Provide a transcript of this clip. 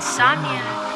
insomnia.